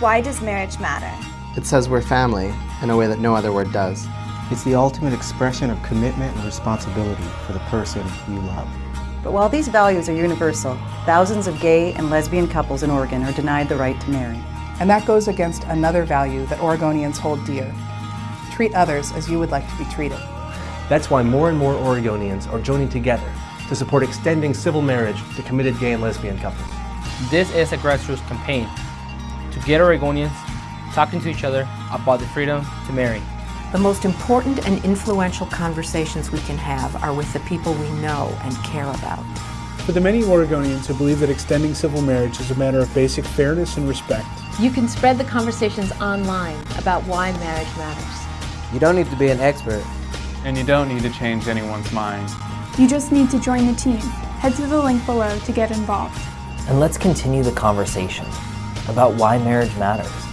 Why does marriage matter? It says we're family in a way that no other word does. It's the ultimate expression of commitment and responsibility for the person you love. But while these values are universal, thousands of gay and lesbian couples in Oregon are denied the right to marry. And that goes against another value that Oregonians hold dear. Treat others as you would like to be treated. That's why more and more Oregonians are joining together to support extending civil marriage to committed gay and lesbian couples. This is a grassroots campaign to get Oregonians talking to each other about the freedom to marry. The most important and influential conversations we can have are with the people we know and care about. For the many Oregonians who believe that extending civil marriage is a matter of basic fairness and respect, you can spread the conversations online about why marriage matters. You don't need to be an expert. And you don't need to change anyone's mind. You just need to join the team. Head to the link below to get involved. And let's continue the conversation about why marriage matters.